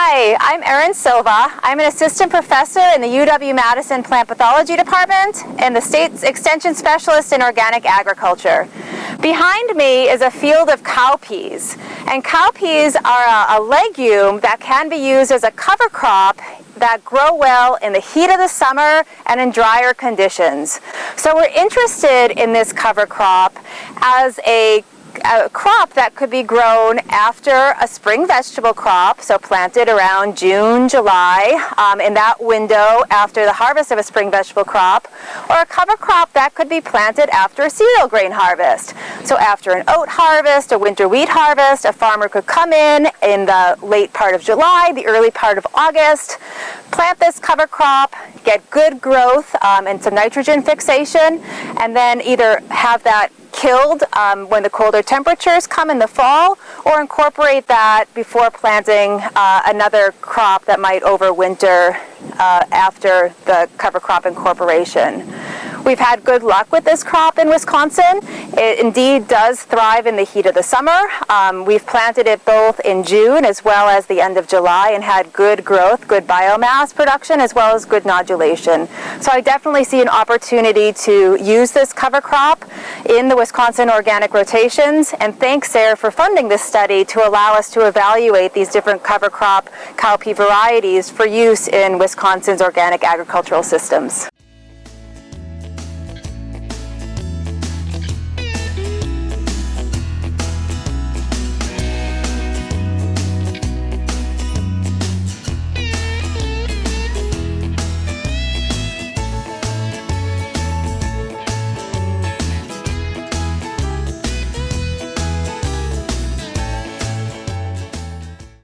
Hi, I'm Erin Silva. I'm an assistant professor in the UW-Madison Plant Pathology Department and the state's extension specialist in organic agriculture. Behind me is a field of cowpeas, and cowpeas are a, a legume that can be used as a cover crop that grow well in the heat of the summer and in drier conditions. So we're interested in this cover crop as a a crop that could be grown after a spring vegetable crop, so planted around June, July, um, in that window after the harvest of a spring vegetable crop, or a cover crop that could be planted after a cereal grain harvest. So after an oat harvest, a winter wheat harvest, a farmer could come in in the late part of July, the early part of August, plant this cover crop, get good growth um, and some nitrogen fixation, and then either have that killed um, when the colder temperatures come in the fall or incorporate that before planting uh, another crop that might overwinter uh, after the cover crop incorporation. We've had good luck with this crop in Wisconsin. It indeed does thrive in the heat of the summer. Um, we've planted it both in June as well as the end of July and had good growth, good biomass production, as well as good nodulation. So I definitely see an opportunity to use this cover crop in the Wisconsin organic rotations. And thanks, SARE, for funding this study to allow us to evaluate these different cover crop cowpea varieties for use in Wisconsin's organic agricultural systems.